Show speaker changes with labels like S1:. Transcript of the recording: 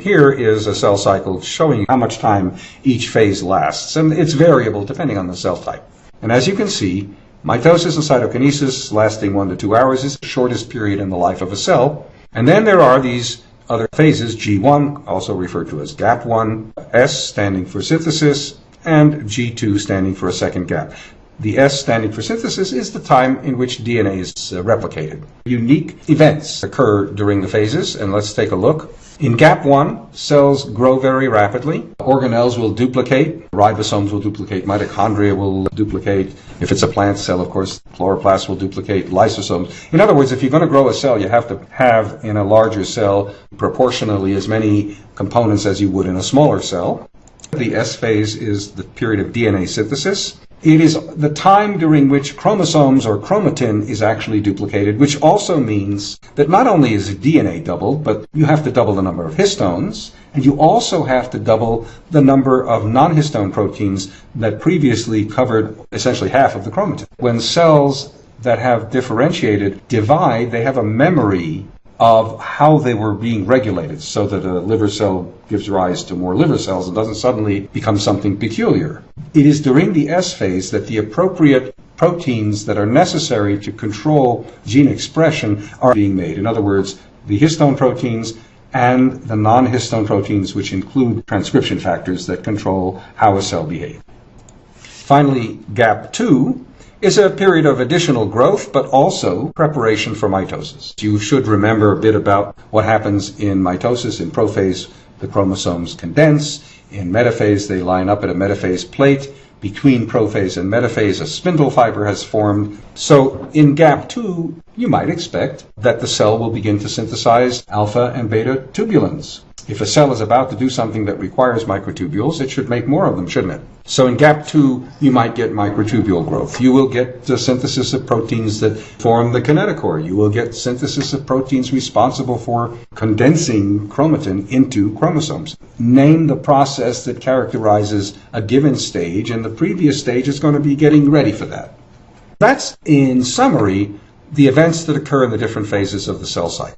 S1: Here is a cell cycle showing how much time each phase lasts, and it's variable depending on the cell type. And as you can see, mitosis and cytokinesis lasting one to two hours is the shortest period in the life of a cell. And then there are these other phases, G1, also referred to as GAP1, S standing for synthesis, and G2 standing for a second gap. The S standing for synthesis is the time in which DNA is uh, replicated. Unique events occur during the phases, and let's take a look. In GAP1, cells grow very rapidly. Organelles will duplicate, ribosomes will duplicate, mitochondria will duplicate. If it's a plant cell, of course, chloroplasts will duplicate, lysosomes. In other words, if you're going to grow a cell, you have to have in a larger cell proportionally as many components as you would in a smaller cell. The S phase is the period of DNA synthesis. It is the time during which chromosomes or chromatin is actually duplicated, which also means that not only is DNA doubled, but you have to double the number of histones, and you also have to double the number of non-histone proteins that previously covered essentially half of the chromatin. When cells that have differentiated divide, they have a memory of how they were being regulated so that a liver cell gives rise to more liver cells and doesn't suddenly become something peculiar. It is during the S phase that the appropriate proteins that are necessary to control gene expression are being made. In other words, the histone proteins and the non-histone proteins, which include transcription factors that control how a cell behaves. Finally, GAP2 is a period of additional growth, but also preparation for mitosis. You should remember a bit about what happens in mitosis. In prophase, the chromosomes condense. In metaphase, they line up at a metaphase plate. Between prophase and metaphase, a spindle fiber has formed. So in GAP2, you might expect that the cell will begin to synthesize alpha and beta tubulins. If a cell is about to do something that requires microtubules, it should make more of them, shouldn't it? So in GAP2, you might get microtubule growth. You will get the synthesis of proteins that form the kinetochore. You will get synthesis of proteins responsible for condensing chromatin into chromosomes. Name the process that characterizes a given stage, and the previous stage is going to be getting ready for that. That's, in summary, the events that occur in the different phases of the cell cycle.